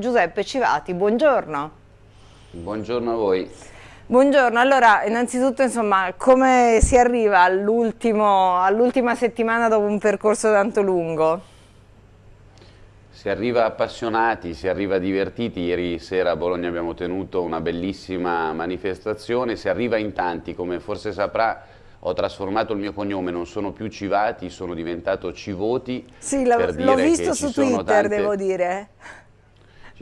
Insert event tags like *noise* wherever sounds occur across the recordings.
Giuseppe Civati, buongiorno. Buongiorno a voi. Buongiorno, allora innanzitutto insomma come si arriva all'ultima all settimana dopo un percorso tanto lungo? Si arriva appassionati, si arriva divertiti, ieri sera a Bologna abbiamo tenuto una bellissima manifestazione, si arriva in tanti, come forse saprà ho trasformato il mio cognome, non sono più Civati, sono diventato Civoti. Sì, l'ho visto su Twitter, tante... devo dire.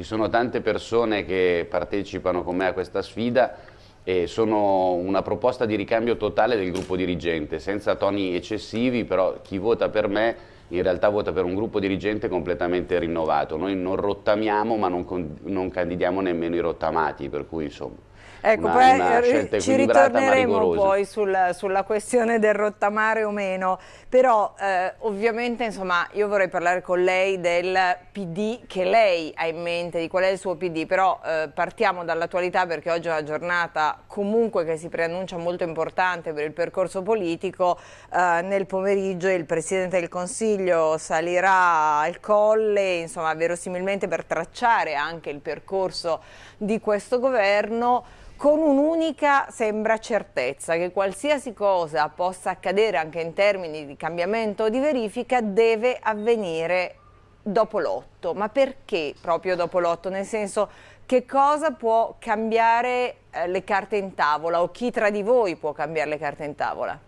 Ci sono tante persone che partecipano con me a questa sfida e sono una proposta di ricambio totale del gruppo dirigente, senza toni eccessivi, però chi vota per me in realtà vota per un gruppo dirigente completamente rinnovato. Noi non rottamiamo ma non, non candidiamo nemmeno i rottamati, per cui insomma... Ecco, una, poi una ci ritorneremo poi sul, sulla questione del rottamare o meno, però eh, ovviamente insomma io vorrei parlare con lei del PD che lei ha in mente, di qual è il suo PD, però eh, partiamo dall'attualità perché oggi è una giornata comunque che si preannuncia molto importante per il percorso politico, eh, nel pomeriggio il Presidente del Consiglio salirà al colle, insomma verosimilmente per tracciare anche il percorso di questo governo, con un'unica sembra certezza che qualsiasi cosa possa accadere anche in termini di cambiamento o di verifica deve avvenire dopo l'otto. Ma perché proprio dopo l'otto? Nel senso che cosa può cambiare eh, le carte in tavola o chi tra di voi può cambiare le carte in tavola?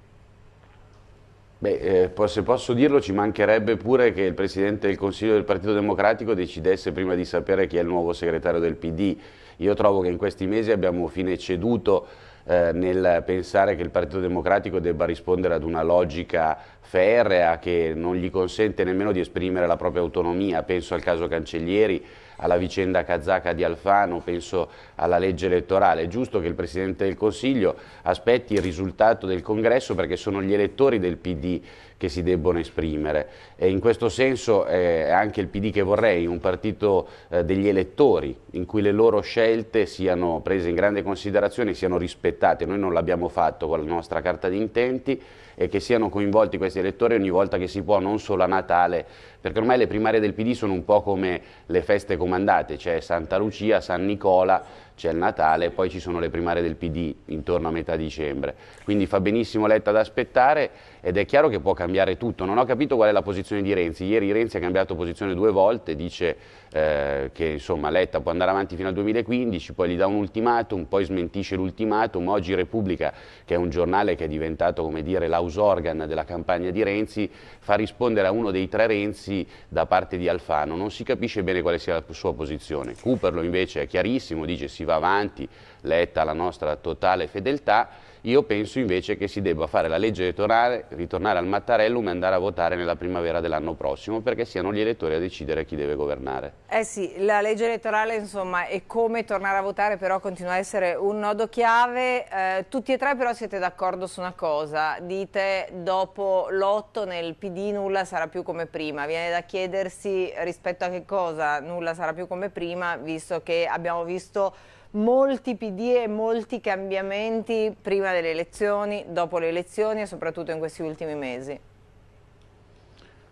Beh, eh, se posso dirlo ci mancherebbe pure che il Presidente del Consiglio del Partito Democratico decidesse prima di sapere chi è il nuovo segretario del PD io trovo che in questi mesi abbiamo fine ceduto eh, nel pensare che il Partito Democratico debba rispondere ad una logica ferrea che non gli consente nemmeno di esprimere la propria autonomia, penso al caso Cancellieri, alla vicenda kazaka di Alfano, penso alla legge elettorale. È giusto che il Presidente del Consiglio aspetti il risultato del congresso perché sono gli elettori del PD che si debbono esprimere e in questo senso è anche il PD che vorrei, un partito eh, degli elettori in cui le loro scelte siano prese in grande considerazione, siano rispettate, noi non l'abbiamo fatto con la nostra carta di intenti e che siano coinvolti questi elettori ogni volta che si può, non solo a Natale, perché ormai le primarie del PD sono un po' come le feste comandate, c'è Santa Lucia, San Nicola, c'è il Natale poi ci sono le primarie del PD intorno a metà dicembre. Quindi fa benissimo Letta ad aspettare ed è chiaro che può cambiare tutto. Non ho capito qual è la posizione di Renzi. Ieri Renzi ha cambiato posizione due volte, dice eh, che insomma, Letta può andare avanti fino al 2015, poi gli dà un ultimatum, poi smentisce l'ultimatum. Oggi Repubblica, che è un giornale che è diventato come dire l'house organ della campagna di Renzi, fa rispondere a uno dei tre Renzi da parte di Alfano. Non si capisce bene quale sia la sua posizione. Cooperlo invece è chiarissimo, dice si va avanti, Letta la nostra totale fedeltà io penso invece che si debba fare la legge elettorale, ritornare al Mattarellum e andare a votare nella primavera dell'anno prossimo perché siano gli elettori a decidere chi deve governare. Eh sì, la legge elettorale insomma è come tornare a votare però continua a essere un nodo chiave. Eh, tutti e tre però siete d'accordo su una cosa, dite dopo l'otto nel PD nulla sarà più come prima. Viene da chiedersi rispetto a che cosa nulla sarà più come prima visto che abbiamo visto molti PD e molti cambiamenti prima delle elezioni, dopo le elezioni e soprattutto in questi ultimi mesi.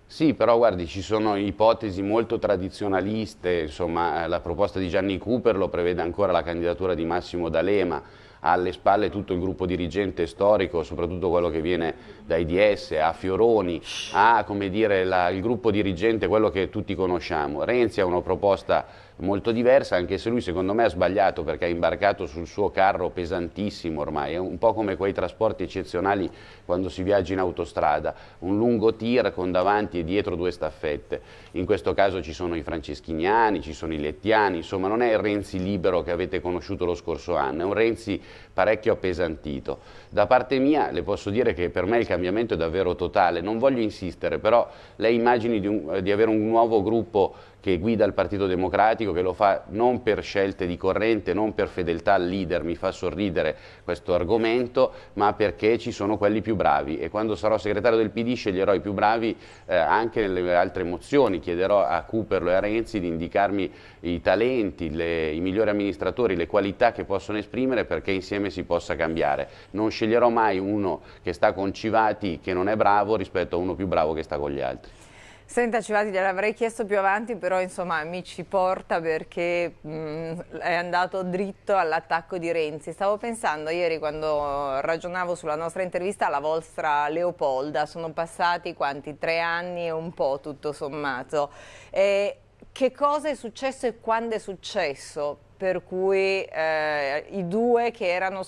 Sì, però guardi, ci sono ipotesi molto tradizionaliste, insomma la proposta di Gianni Cooper lo prevede ancora la candidatura di Massimo D'Alema, alle spalle tutto il gruppo dirigente storico, soprattutto quello che viene dai DS, a Fioroni, ha dire, la, il gruppo dirigente, quello che tutti conosciamo. Renzi ha una proposta molto diversa, anche se lui secondo me ha sbagliato perché ha imbarcato sul suo carro pesantissimo ormai, è un po' come quei trasporti eccezionali quando si viaggia in autostrada, un lungo tir con davanti e dietro due staffette. In questo caso ci sono i franceschiniani, ci sono i lettiani, insomma non è il Renzi libero che avete conosciuto lo scorso anno, è un Renzi parecchio appesantito. Da parte mia le posso dire che per me il cambiamento è davvero totale, non voglio insistere, però lei immagini di, un, di avere un nuovo gruppo che guida il Partito Democratico, che lo fa non per scelte di corrente, non per fedeltà al leader, mi fa sorridere questo argomento, ma perché ci sono quelli più bravi e quando sarò segretario del PD sceglierò i più bravi eh, anche nelle altre mozioni, chiederò a Cooperlo e a Renzi di indicarmi i talenti, le, i migliori amministratori, le qualità che possono esprimere perché insieme si possa cambiare. Non sceglierò mai uno che sta con Civati che non è bravo rispetto a uno più bravo che sta con gli altri. Senta Civati, gliel'avrei chiesto più avanti, però insomma mi ci porta perché mh, mm, è andato dritto all'attacco di Renzi. Stavo pensando ieri quando ragionavo sulla nostra intervista alla vostra Leopolda, sono passati quanti? Tre anni e un po' tutto sommato. E che cosa è successo e quando è successo? Per cui eh, i due che erano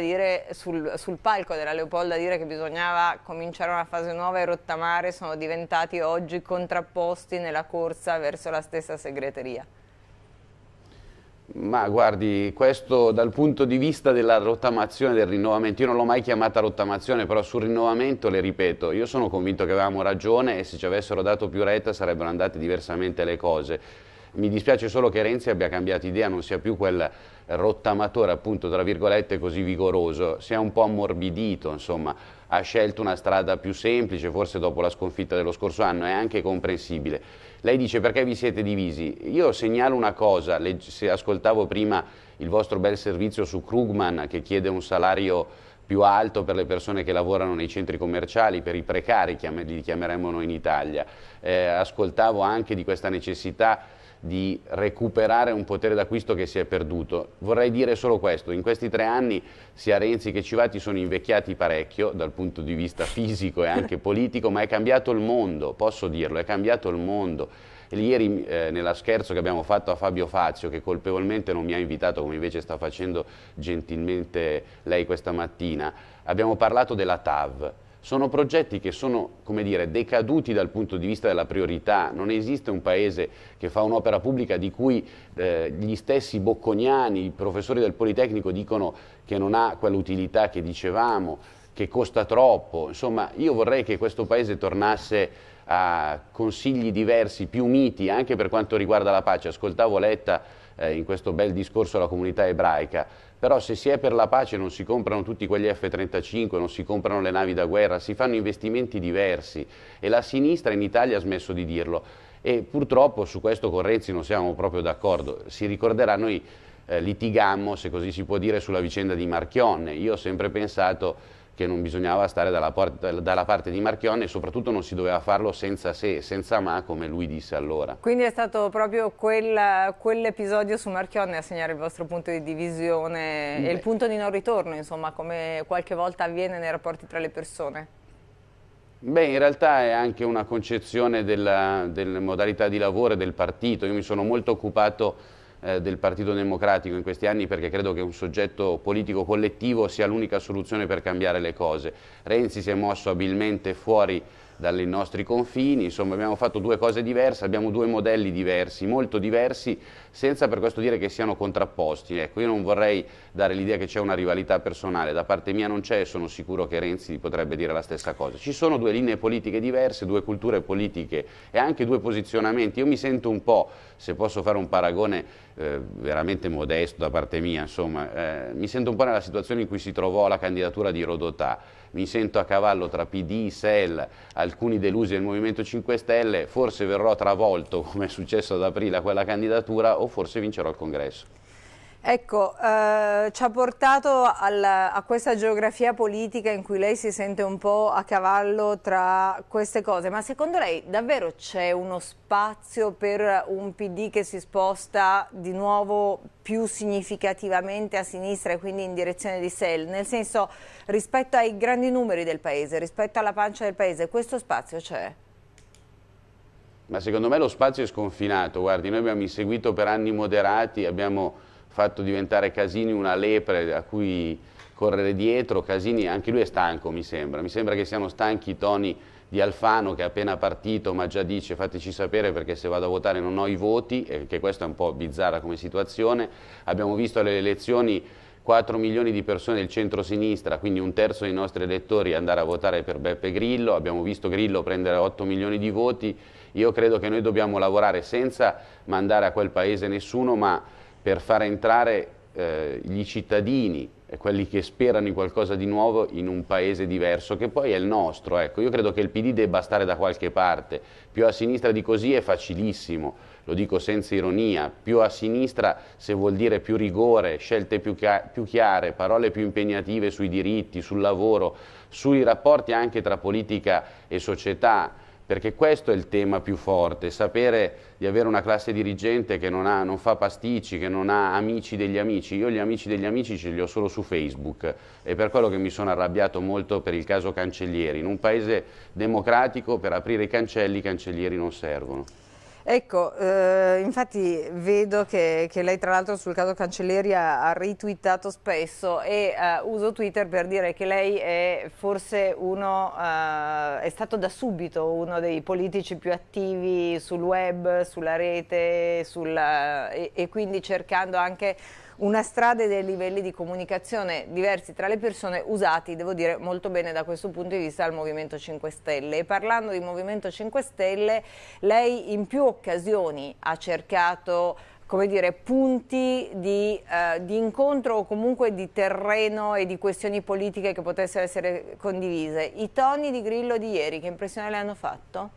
dire, sul, sul, palco della Leopolda a dire che bisognava cominciare una fase nuova e rottamare sono diventati oggi contrapposti nella corsa verso la stessa segreteria. Ma guardi, questo dal punto di vista della rottamazione, del rinnovamento, io non l'ho mai chiamata rottamazione, però sul rinnovamento le ripeto, io sono convinto che avevamo ragione e se ci avessero dato più retta sarebbero andate diversamente le cose mi dispiace solo che Renzi abbia cambiato idea, non sia più quel rottamatore appunto tra virgolette così vigoroso, si è un po' ammorbidito, insomma, ha scelto una strada più semplice, forse dopo la sconfitta dello scorso anno, è anche comprensibile. Lei dice perché vi siete divisi? Io segnalo una cosa, se ascoltavo prima il vostro bel servizio su Krugman che chiede un salario più alto per le persone che lavorano nei centri commerciali, per i precari, li chiameremmo noi in Italia. Eh, ascoltavo anche di questa necessità di recuperare un potere d'acquisto che si è perduto. Vorrei dire solo questo, in questi tre anni sia Renzi che Civati sono invecchiati parecchio dal punto di vista fisico e anche *laughs* politico, ma è cambiato il mondo, posso dirlo, è cambiato il mondo. Ieri eh, nella scherzo che abbiamo fatto a Fabio Fazio, che colpevolmente non mi ha invitato come invece sta facendo gentilmente lei questa mattina, abbiamo parlato della TAV, sono progetti che sono, dire, decaduti dal punto di vista della priorità. Non esiste un paese che fa un'opera pubblica di cui eh, gli stessi bocconiani, i professori del Politecnico dicono che non ha quell'utilità che dicevamo, che costa troppo. Insomma, io vorrei che questo paese tornasse a consigli diversi, più miti, anche per quanto riguarda la pace. Ascoltavo Letta eh, in questo bel discorso alla comunità ebraica, però se si è per la pace non si comprano tutti quegli F-35, non si comprano le navi da guerra, si fanno investimenti diversi e la sinistra in Italia ha smesso di dirlo e purtroppo su questo con Renzi non siamo proprio d'accordo. Si ricorderà, noi eh, litigammo, se così si può dire, sulla vicenda di Marchionne. Io ho sempre pensato che non bisognava stare dalla, dalla, parte di Marchionne e soprattutto non si doveva farlo senza se, senza ma, come lui disse allora. Quindi è stato proprio quel, quell'episodio su Marchionne a segnare il vostro punto di divisione Beh. e il punto di non ritorno, insomma, come qualche volta avviene nei rapporti tra le persone? Beh, in realtà è anche una concezione della, delle modalità di lavoro e del partito. Io mi sono molto occupato eh, del Partito Democratico in questi anni perché credo che un soggetto politico collettivo sia l'unica soluzione per cambiare le cose. Renzi si è mosso abilmente fuori dai nostri confini, insomma abbiamo fatto due cose diverse, abbiamo due modelli diversi, molto diversi, senza per questo dire che siano contrapposti. Ecco, io non vorrei dare l'idea che c'è una rivalità personale, da parte mia non c'è e sono sicuro che Renzi potrebbe dire la stessa cosa. Ci sono due linee politiche diverse, due culture politiche e anche due posizionamenti. Io mi sento un po', se posso fare un paragone eh, veramente modesto da parte mia, insomma, eh, mi sento un po' nella situazione in cui si trovò la candidatura di Rodotà mi sento a cavallo tra PD, SEL, alcuni delusi del Movimento 5 Stelle, forse verrò travolto come è successo ad aprile a quella candidatura o forse vincerò il congresso. Ecco, eh, ci ha portato al, a questa geografia politica in cui lei si sente un po' a cavallo tra queste cose, ma secondo lei davvero c'è uno spazio per un PD che si sposta di nuovo più significativamente a sinistra e quindi in direzione di SEL? Nel senso, rispetto ai grandi numeri del Paese, rispetto alla pancia del Paese, questo spazio c'è? Ma secondo me lo spazio è sconfinato, guardi, noi abbiamo inseguito per anni moderati, abbiamo fatto diventare Casini una lepre a cui correre dietro, Casini anche lui è stanco mi sembra, mi sembra che siano stanchi i toni di Alfano che è appena partito ma già dice fateci sapere perché se vado a votare non ho i voti e che questa è un po' bizzarra come situazione, abbiamo visto alle elezioni 4 milioni di persone del centro-sinistra, quindi un terzo dei nostri elettori andare a votare per Beppe Grillo, abbiamo visto Grillo prendere 8 milioni di voti, io credo che noi dobbiamo lavorare senza mandare a quel paese nessuno ma per far entrare eh, gli cittadini quelli che sperano in qualcosa di nuovo in un paese diverso, che poi è il nostro. Ecco, io credo che il PD debba stare da qualche parte, più a sinistra di così è facilissimo, lo dico senza ironia, più a sinistra se vuol dire più rigore, scelte più, più chiare, parole più impegnative sui diritti, sul lavoro, sui rapporti anche tra politica e società, perché questo è il tema più forte, sapere di avere una classe dirigente che non, ha, non, fa pasticci, che non ha amici degli amici. Io gli amici degli amici ce li ho solo su Facebook e per quello che mi sono arrabbiato molto per il caso Cancellieri. In un paese democratico per aprire i cancelli i cancellieri non servono. Ecco, eh, infatti vedo che, che, lei tra l'altro sul caso Cancelleri ha, ha ritwittato spesso e eh, uso Twitter per dire che lei è forse uno, eh, è stato da subito uno dei politici più attivi sul web, sulla rete sul, e, e quindi cercando anche una strada e dei livelli di comunicazione diversi tra le persone usati, devo dire, molto bene da questo punto di vista dal Movimento 5 Stelle. E parlando di Movimento 5 Stelle, lei in più occasioni ha cercato come dire, punti di, eh, di, incontro o comunque di terreno e di questioni politiche che potessero essere condivise. I toni di Grillo di ieri, che impressione le hanno fatto?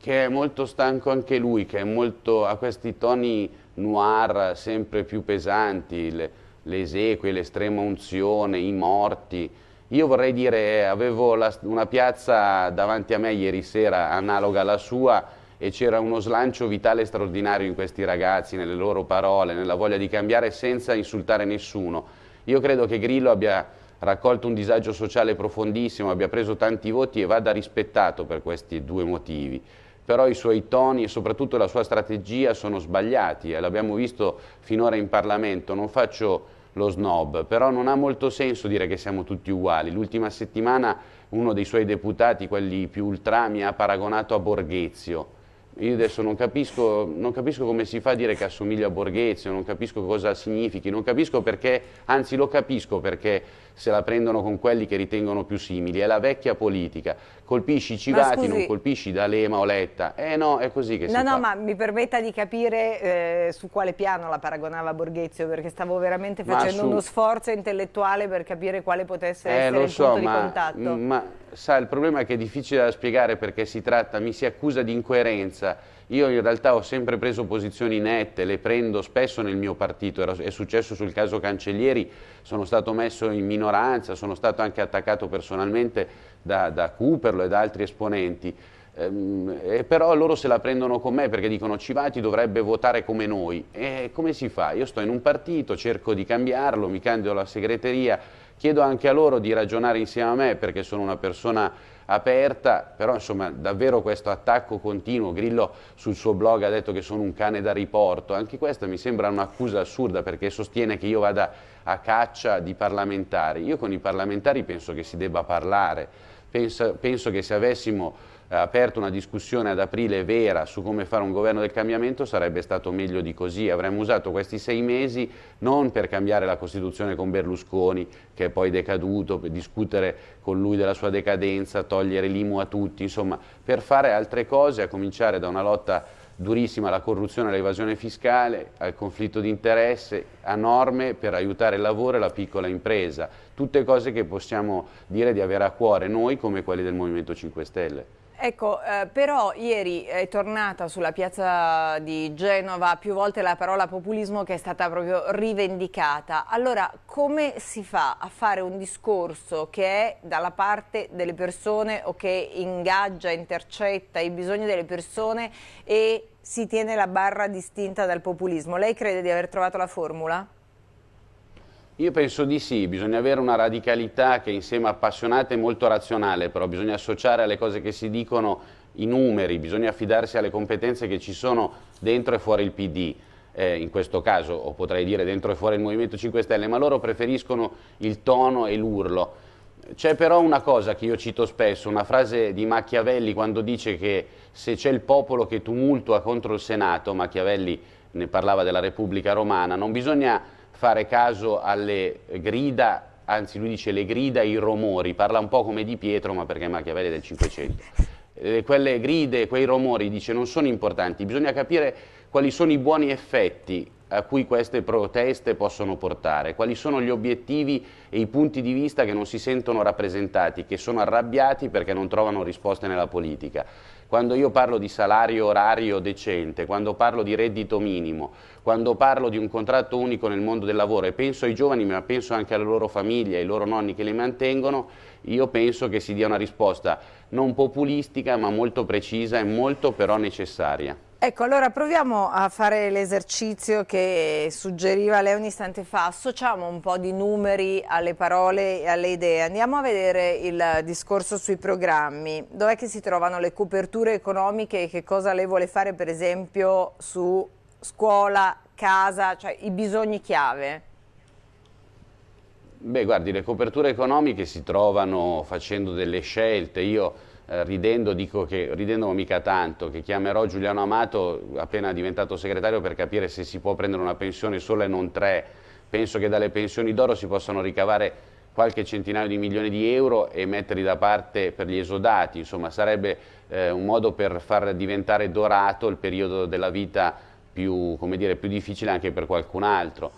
Che è molto stanco anche lui, che molto, ha questi toni noir sempre più pesanti, le, le esequie, l'estrema unzione, i morti. Io vorrei dire, avevo la, una piazza davanti a me ieri sera analoga alla sua e c'era uno slancio vitale straordinario in questi ragazzi, nelle loro parole, nella voglia di cambiare senza insultare nessuno. Io credo che Grillo abbia raccolto un disagio sociale profondissimo, abbia preso tanti voti e vada rispettato per questi due motivi però i suoi toni e soprattutto la sua strategia sono sbagliati e l'abbiamo visto finora in Parlamento, non faccio lo snob, però non ha molto senso dire che siamo tutti uguali. L'ultima settimana uno dei suoi deputati, quelli più ultra, mi ha paragonato a Borghezio, io adesso non capisco, non capisco, come si fa a dire che assomiglia a Borghezio, non capisco cosa significhi, non capisco perché, anzi lo capisco perché se la prendono con quelli che ritengono più simili, è la vecchia politica, colpisci i civati, non colpisci D'Alema o Letta, eh no, è così che no, si no, fa. No, ma mi permetta di capire eh, su quale piano la paragonava Borghezio, perché stavo veramente facendo su... uno sforzo intellettuale per capire quale potesse eh, essere il so, punto ma, di contatto. Ma sa, il problema è che è difficile da spiegare perché si tratta, mi si accusa di incoerenza, io in realtà ho sempre preso posizioni nette, le prendo spesso nel mio partito, è successo sul caso Cancellieri, sono stato messo in minoranza, sono stato anche attaccato personalmente da, da Cooperlo e da altri esponenti, ehm, eh, però loro se la prendono con me perché dicono Civati dovrebbe votare come noi. E come si fa? Io sto in un partito, cerco di cambiarlo, mi candido alla segreteria, chiedo anche a loro di ragionare insieme a me perché sono una persona aperta, però insomma davvero questo attacco continuo, Grillo sul suo blog ha detto che sono un cane da riporto, anche questa mi sembra un'accusa assurda perché sostiene che io vada a caccia di parlamentari, io con i parlamentari penso che si debba parlare, penso, penso che se avessimo aperto una discussione ad aprile vera su come fare un governo del cambiamento sarebbe stato meglio di così, avremmo usato questi sei mesi non per cambiare la Costituzione con Berlusconi che è poi decaduto, per discutere con lui della sua decadenza, togliere l'IMU a tutti, insomma per fare altre cose, a cominciare da una lotta durissima alla corruzione all'evasione fiscale, al conflitto di interesse, a norme per aiutare il lavoro e la piccola impresa, tutte cose che possiamo dire di avere a cuore noi come quelli del Movimento 5 Stelle. Ecco, eh, però ieri è tornata sulla piazza di Genova più volte la parola populismo che è stata proprio rivendicata. Allora, come si fa a fare un discorso che è dalla parte delle persone o che ingaggia, intercetta i bisogni delle persone e si tiene la barra distinta dal populismo? Lei crede di aver trovato la formula? Io penso di sì, bisogna avere una radicalità che insieme appassionata è molto razionale, però bisogna associare alle cose che si dicono i numeri, bisogna affidarsi alle competenze che ci sono dentro e fuori il PD. Eh, in questo caso, o potrei dire dentro e fuori il Movimento 5 Stelle, ma loro preferiscono il tono e l'urlo. C'è però una cosa che io cito spesso, una frase di Machiavelli quando dice che se c'è il popolo che tumultua contro il Senato, Machiavelli ne parlava della Repubblica Romana, non bisogna fare caso alle grida, anzi lui dice le grida i rumori, parla un po' come di Pietro ma perché Machiavelli è del Cinquecento. Eh, quelle gride, quei rumori, dice, non sono importanti, bisogna capire quali sono i buoni effetti a cui queste proteste possono portare, quali sono gli obiettivi e i punti di vista che non si sentono rappresentati, che sono arrabbiati perché non trovano risposte nella politica. Quando io parlo di salario orario decente, quando parlo di reddito minimo, quando parlo di un contratto unico nel mondo del lavoro e penso ai giovani ma penso anche alle loro famiglie, ai loro nonni che li mantengono, io penso che si dia una risposta non populistica ma molto precisa e molto però necessaria. Ecco, allora proviamo a fare l'esercizio che suggeriva lei un istante fa, associamo un po' di numeri alle parole e alle idee, andiamo a vedere il discorso sui programmi, dov'è che si trovano le coperture economiche e che cosa lei vuole fare per esempio su scuola, casa, cioè i bisogni chiave? Beh, guardi, le coperture economiche si trovano facendo delle scelte, io eh, ridendo dico che, ridendo mica tanto, che chiamerò Giuliano Amato appena diventato segretario per capire se si può prendere una pensione sola e non tre. Penso che dalle pensioni d'oro si possano ricavare qualche centinaio di milioni di euro e metterli da parte per gli esodati, insomma sarebbe eh, un modo per far diventare dorato il periodo della vita più, dire, più difficile anche per qualcun altro.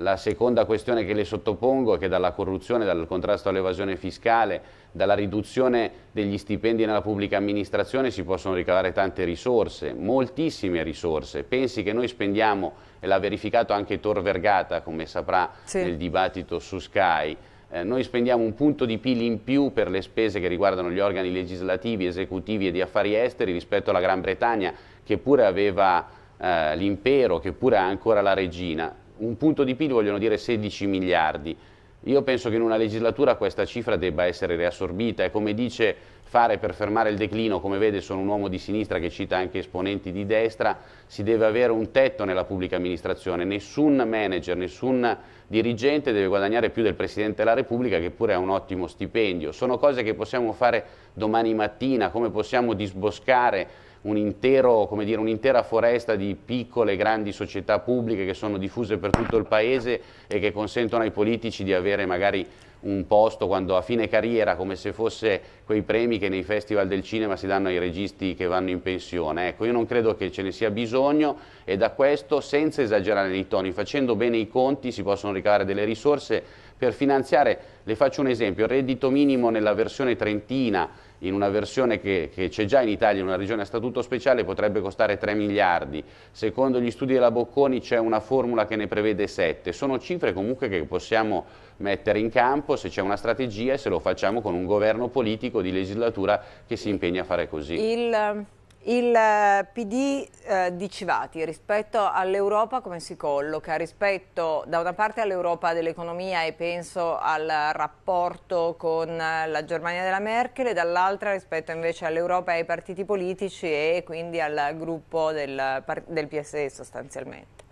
La seconda questione che le sottopongo è che dalla corruzione, dal contrasto all'evasione fiscale, dalla riduzione degli stipendi nella pubblica amministrazione si possono ricavare tante risorse, moltissime risorse. Pensi che noi spendiamo, e l'ha verificato anche Tor Vergata, come saprà sì. nel dibattito su Sky, eh, noi spendiamo un punto di PIL in più per le spese che riguardano gli organi legislativi, esecutivi e di affari esteri rispetto alla Gran Bretagna, che pure aveva eh, l'impero, che pure ha ancora la regina un punto di PIL vogliono dire 16 miliardi. Io penso che in una legislatura questa cifra debba essere riassorbita e come dice fare per fermare il declino, come vede sono un uomo di sinistra che cita anche esponenti di destra, si deve avere un tetto nella pubblica amministrazione, nessun manager, nessun dirigente deve guadagnare più del Presidente della Repubblica che pure ha un ottimo stipendio. Sono cose che possiamo fare domani mattina, come possiamo disboscare un'intera un foresta di piccole e grandi società pubbliche che sono diffuse per tutto il paese e che consentono ai politici di avere magari un posto quando a fine carriera, come se fosse quei premi che nei festival del cinema si danno ai registi che vanno in pensione. Ecco, io non credo che ce ne sia bisogno e da questo, senza esagerare nei toni, facendo bene i conti, si possono ricavare delle risorse per finanziare, le faccio un esempio, il reddito minimo nella versione trentina in una versione che, c'è già in Italia, in una regione a statuto speciale, potrebbe costare 3 miliardi. Secondo gli studi della Bocconi c'è una formula che ne prevede 7. Sono cifre comunque che possiamo mettere in campo se c'è una strategia e se lo facciamo con un governo politico di legislatura che si impegna a fare così. Il il eh, PD eh, di Civati rispetto all'Europa come si colloca? Rispetto da una parte all'Europa dell'economia e penso al rapporto con la Germania della Merkel e dall'altra rispetto invece all'Europa e ai partiti politici e quindi al gruppo del, del PSE sostanzialmente.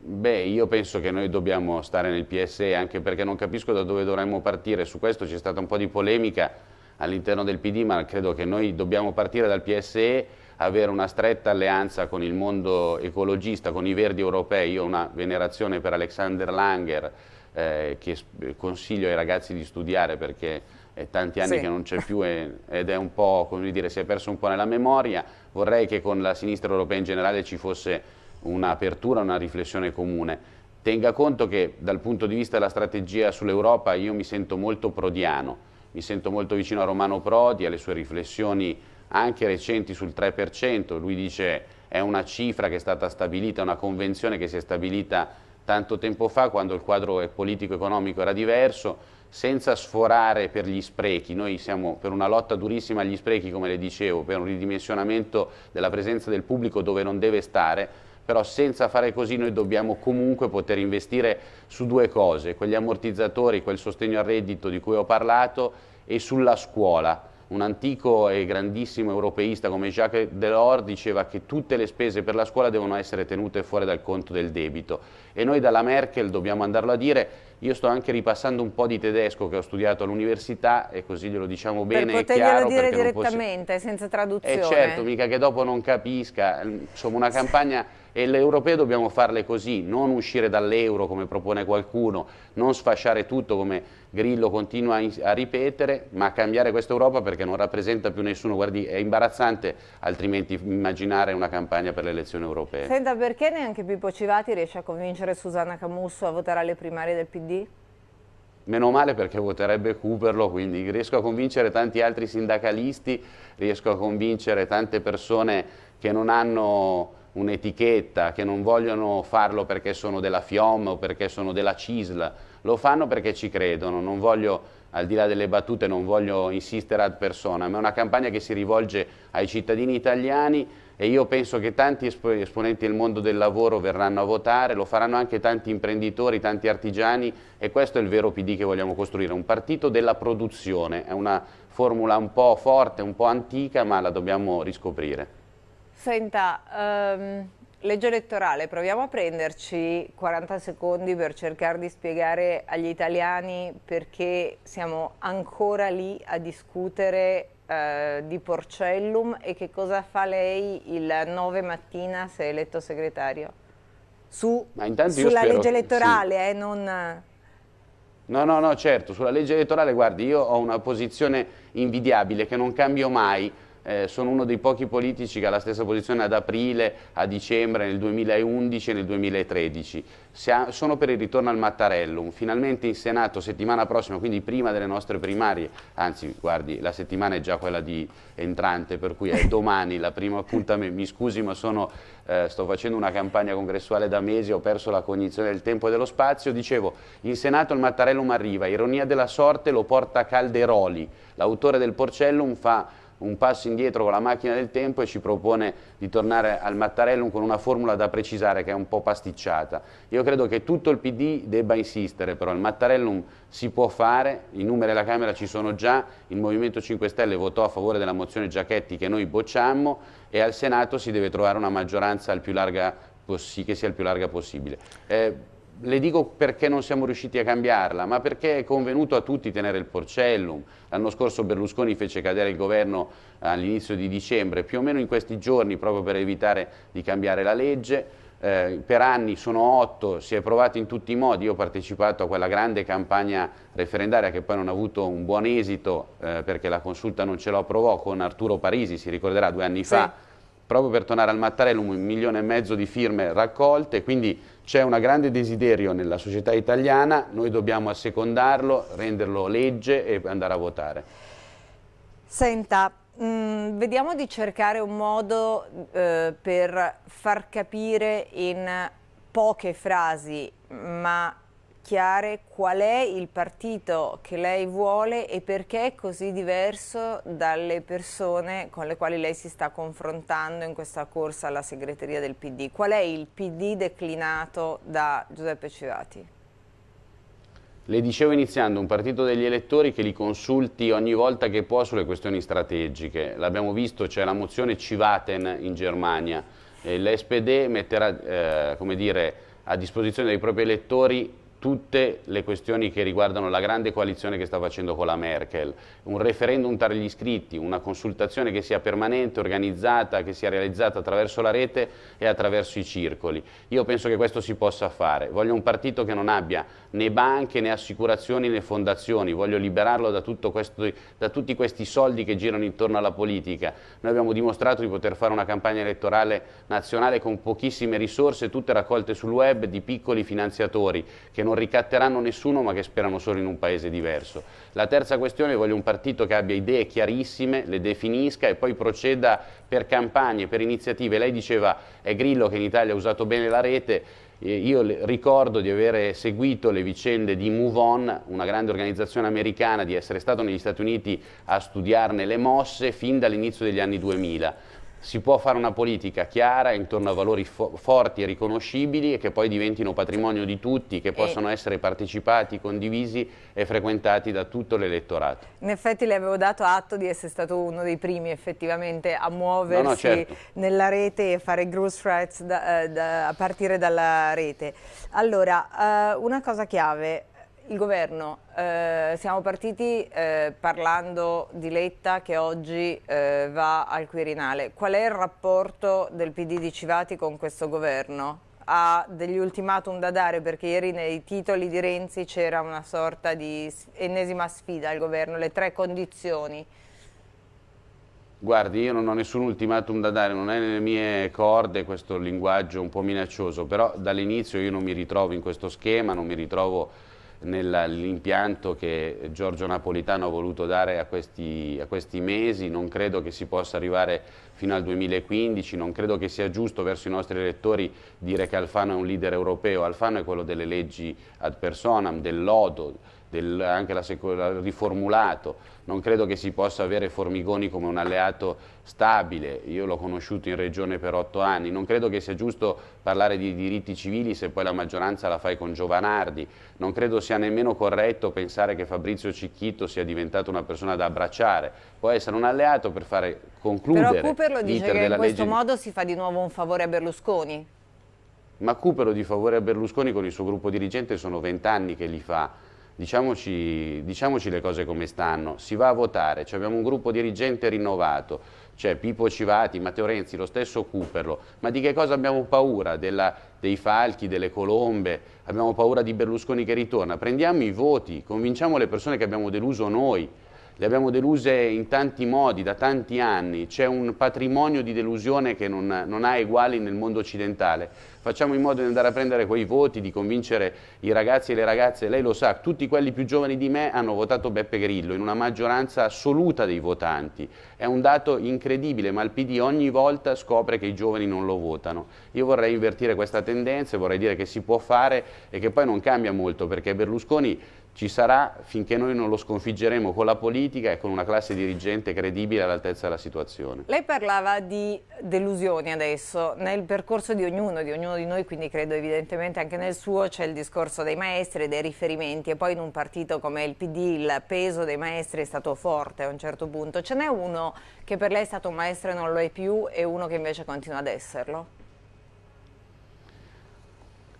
Beh, io penso che noi dobbiamo stare nel PSE anche perché non capisco da dove dovremmo partire, su questo c'è stata un po' di polemica all'interno del PD, ma credo che noi dobbiamo partire dal PSE, avere una stretta alleanza con il mondo ecologista, con i verdi europei. Io ho una venerazione per Alexander Langer, eh, che consiglio ai ragazzi di studiare perché è tanti anni sì. che non c'è più e, ed è un po', come dire, si è perso un po' nella memoria. Vorrei che con la sinistra europea in generale ci fosse un'apertura, una riflessione comune. Tenga conto che dal punto di vista della strategia sull'Europa io mi sento molto prodiano, mi sento molto vicino a Romano Prodi, alle sue riflessioni anche recenti sul 3%, lui dice è una cifra che è stata stabilita, una convenzione che si è stabilita tanto tempo fa quando il quadro politico-economico era diverso, senza sforare per gli sprechi, noi siamo per una lotta durissima agli sprechi come le dicevo, per un ridimensionamento della presenza del pubblico dove non deve stare, però senza fare così noi dobbiamo comunque poter investire su due cose, quegli ammortizzatori, quel sostegno al reddito di cui ho parlato e sulla scuola. Un antico e grandissimo europeista come Jacques Delors diceva che tutte le spese per la scuola devono essere tenute fuori dal conto del debito e noi dalla Merkel dobbiamo andarlo a dire io sto anche ripassando un po' di tedesco che ho studiato all'università e così glielo diciamo bene per e chiaro. dire direttamente, posso... senza traduzione. Eh certo, mica che dopo non capisca, insomma una campagna e le europee dobbiamo farle così, non uscire dall'euro come propone qualcuno, non sfasciare tutto come Grillo continua a ripetere, ma cambiare questa Europa perché non rappresenta più nessuno. Guardi, è imbarazzante altrimenti immaginare una campagna per le elezioni europee. Senta, perché neanche Pippo Civati riesce a convincere Susanna Camusso a votare alle primarie del PD? meno male perché voterebbe Cooperlo, quindi riesco a convincere tanti altri sindacalisti, riesco a convincere tante persone che non hanno un'etichetta, che non vogliono farlo perché sono della FIOM o perché sono della CISL, lo fanno perché ci credono, non voglio, al di là delle battute, non voglio insistere ad persona, ma è una campagna che si rivolge ai cittadini italiani e io penso che tanti esponenti del mondo del lavoro verranno a votare, lo faranno anche tanti imprenditori, tanti artigiani e questo è il vero PD che vogliamo costruire, un partito della produzione, è una formula un po' forte, un po' antica ma la dobbiamo riscoprire. Senta, um, legge elettorale, proviamo a prenderci 40 secondi per cercare di spiegare agli italiani perché siamo ancora lì a discutere uh, di Porcellum e che cosa fa lei il 9 mattina se è eletto segretario? Su, sulla legge elettorale, sì. eh, non... No, no, no, certo, sulla legge elettorale, guardi, io ho una posizione invidiabile che non cambio mai, eh, sono uno dei pochi politici che ha la stessa posizione ad aprile, a dicembre, nel 2011 e nel 2013. Ha, sono per il ritorno al Mattarellum, finalmente in Senato settimana prossima, quindi prima delle nostre primarie, anzi guardi la settimana è già quella di entrante, per cui è *laughs* domani la prima appuntamento, mi scusi ma sono, eh, sto facendo una campagna congressuale da mesi, ho perso la cognizione del tempo e dello spazio, dicevo in Senato il Mattarellum arriva, ironia della sorte lo porta Calderoli, l'autore del Porcellum fa un passo indietro con la macchina del tempo e ci propone di tornare al Mattarellum con una formula da precisare che è un po' pasticciata. Io credo che tutto il PD debba insistere, però il Mattarellum si può fare, i numeri alla Camera ci sono già, il Movimento 5 Stelle votò a favore della mozione Giachetti che noi bocciammo e al Senato si deve trovare una maggioranza che sia il più larga possibile. Eh, le dico perché non siamo riusciti a cambiarla, ma perché è convenuto a tutti tenere il porcellum. L'anno scorso Berlusconi fece cadere il governo all'inizio di dicembre, più o meno in questi giorni, proprio per evitare di cambiare la legge. Eh, per anni sono otto, si è provato in tutti i modi, io ho partecipato a quella grande campagna referendaria che poi non ha avuto un buon esito eh, perché la consulta non ce lo approvò con Arturo Parisi, si ricorderà due anni sì. fa, proprio per tornare al Mattarellum un milione e mezzo di firme raccolte, quindi c'è un grande desiderio nella società italiana, noi dobbiamo assecondarlo, renderlo legge e andare a votare. Senta, mh, mm, vediamo di cercare un modo eh, per far capire in poche frasi, ma chiare qual è il partito che lei vuole e perché è così diverso dalle persone con le quali lei si sta confrontando in questa corsa alla segreteria del PD. Qual è il PD declinato da Giuseppe Civati? Le dicevo iniziando, un partito degli elettori che li consulti ogni volta che può sulle questioni strategiche. L'abbiamo visto, c'è la mozione Civaten in Germania. L'SPD metterà eh, dire, a disposizione dei propri elettori tutte le questioni che riguardano la grande coalizione che sta facendo con la Merkel, un referendum tra gli iscritti, una consultazione che sia permanente, organizzata, che sia realizzata attraverso la rete e attraverso i circoli. Io penso che questo si possa fare. Voglio un partito che non abbia né banche né assicurazioni né fondazioni, voglio liberarlo da, questo, da tutti questi soldi che girano intorno alla politica. Noi abbiamo dimostrato di poter fare una campagna elettorale nazionale con pochissime risorse, tutte raccolte sul web di piccoli finanziatori che non ricatteranno nessuno ma che sperano solo in un paese diverso. La terza questione, voglio un partito che abbia idee chiarissime, le definisca e poi proceda per campagne, per iniziative. Lei diceva è Grillo che in Italia ha usato bene la rete, io ricordo di aver seguito le vicende di Move On, una grande organizzazione americana, di essere stato negli Stati Uniti a studiarne le mosse fin dall'inizio degli anni 2000 si può fare una politica chiara intorno a valori fo forti e riconoscibili e che poi diventino patrimonio di tutti, che possano essere partecipati, condivisi e frequentati da tutto l'elettorato. In effetti le avevo dato atto di essere stato uno dei primi effettivamente a muoversi no, no, certo. nella rete e fare threats da, eh, da, a partire dalla rete. Allora, uh, una cosa chiave, il governo, eh, siamo partiti eh, parlando di Letta che oggi eh, va al Quirinale. Qual è il rapporto del PD di Civati con questo governo? Ha degli ultimatum da dare perché ieri nei titoli di Renzi c'era una sorta di ennesima sfida al governo, le tre condizioni. Guardi, io non ho nessun ultimatum da dare, non è nelle mie corde questo linguaggio un po' minaccioso, però dall'inizio io non mi ritrovo in questo schema, non mi ritrovo nell'impianto che Giorgio Napolitano ha voluto dare a questi, a questi, mesi, non credo che si possa arrivare fino al 2015, non credo che sia giusto verso i nostri elettori dire che Alfano è un leader europeo, Alfano è quello delle leggi ad personam, del lodo, del, anche la, riformulato, non credo che si possa avere Formigoni come un alleato stabile, io l'ho conosciuto in regione per otto anni, non credo che sia giusto parlare di diritti civili se poi la maggioranza la fai con Giovanardi, non credo sia nemmeno corretto pensare che Fabrizio Cicchito sia diventato una persona da abbracciare, può essere un alleato per fare concludere Però Cooper dice che in questo modo si fa di nuovo un favore a Berlusconi. Ma Cooper di favore a Berlusconi con il suo gruppo dirigente sono vent'anni che li fa, diciamoci, diciamoci, le cose come stanno, si va a votare, cioè abbiamo un gruppo dirigente rinnovato, c'è Pippo Civati, Matteo Renzi, lo stesso Cooperlo, ma di che cosa abbiamo paura? Della, dei falchi, delle colombe, abbiamo paura di Berlusconi che ritorna, prendiamo i voti, convinciamo le persone che abbiamo deluso noi, le abbiamo deluse in tanti modi, da tanti anni, c'è un patrimonio di delusione che non, non, ha eguali nel mondo occidentale. Facciamo in modo di andare a prendere quei voti, di convincere i ragazzi e le ragazze, lei lo sa, tutti quelli più giovani di me hanno votato Beppe Grillo in una maggioranza assoluta dei votanti. È un dato incredibile, ma il PD ogni volta scopre che i giovani non lo votano. Io vorrei invertire questa tendenza e vorrei dire che si può fare e che poi non cambia molto, perché Berlusconi ci sarà finché noi non lo sconfiggeremo con la politica e con una classe dirigente credibile all'altezza della situazione. Lei parlava di delusioni adesso, nel percorso di ognuno, di ognuno di noi, quindi credo evidentemente anche nel suo c'è il discorso dei maestri, dei riferimenti e poi in un partito come il PD il peso dei maestri è stato forte a un certo punto. Ce n'è uno che per lei è stato un maestro e non lo è più e uno che invece continua ad esserlo?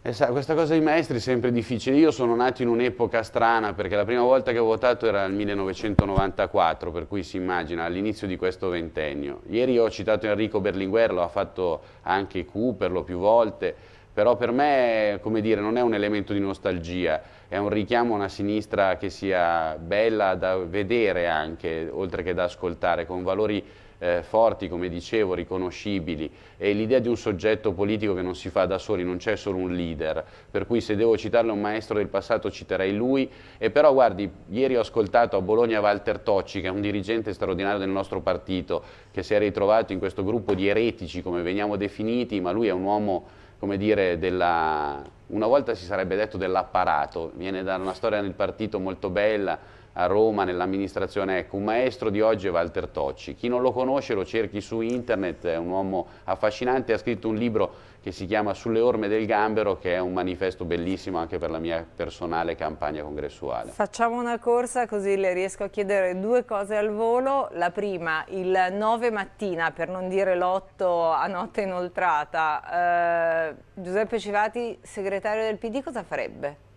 E sa, questa cosa dei maestri è sempre difficile. Io sono nato in un'epoca strana perché la prima volta che ho votato era nel 1994, per cui si immagina all'inizio di questo ventennio. Ieri ho citato Enrico Berlinguer, lo ha fatto anche Cooperlo più volte, però per me come dire, non è un elemento di nostalgia, è un richiamo a una sinistra che sia bella da vedere anche, oltre che da ascoltare, con valori eh, forti, come dicevo, riconoscibili. E l'idea di un soggetto politico che non si fa da soli, non c'è solo un leader, per cui se devo citarle un maestro del passato citerei lui. E però guardi, ieri ho ascoltato a Bologna Walter Tocci che è un dirigente straordinario del nostro partito che si è ritrovato in questo gruppo di eretici come veniamo definiti, ma lui è un uomo come dire, della, una volta si sarebbe detto dell'apparato, viene da una storia nel partito molto bella, a Roma nell'amministrazione, ecco, un maestro di oggi è Walter Tocci, chi non lo conosce lo cerchi su internet, è un uomo affascinante, ha scritto un libro che si chiama Sulle orme del gambero che è un manifesto bellissimo anche per la mia personale campagna congressuale. Facciamo una corsa così le riesco a chiedere due cose al volo, la prima il 9 mattina per non dire l'8 a notte inoltrata, eh, Giuseppe Civati segretario del PD cosa farebbe?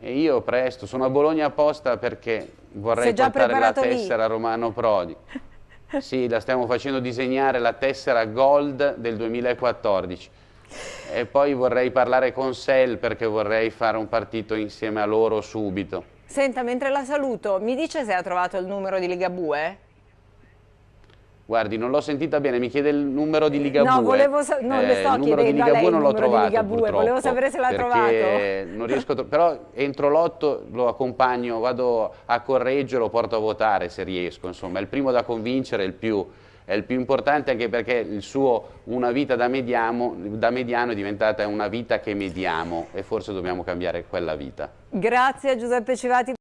E io presto, sono a Bologna apposta perché vorrei portare la tessera lì. Romano Prodi. *laughs* sì, la stiamo facendo disegnare la tessera Gold del 2014. E poi vorrei parlare con Sel perché vorrei fare un partito insieme a loro subito. Senta, mentre la saluto, mi dice se ha trovato il numero di Ligabue? Guardi, non l'ho sentita bene, mi chiede il numero di Ligabue. No, volevo non eh, le sto chiedendo a lei il numero trovato, di Ligabue, volevo sapere se l'ha trovato. Non riesco a però entro l'otto lo accompagno, vado a Correggio, lo porto a votare se riesco, insomma, è il primo da convincere, è il più, è il più importante anche perché il suo una vita da, mediamo, da mediano è diventata una vita che mediamo e forse dobbiamo cambiare quella vita. Grazie Giuseppe Civati.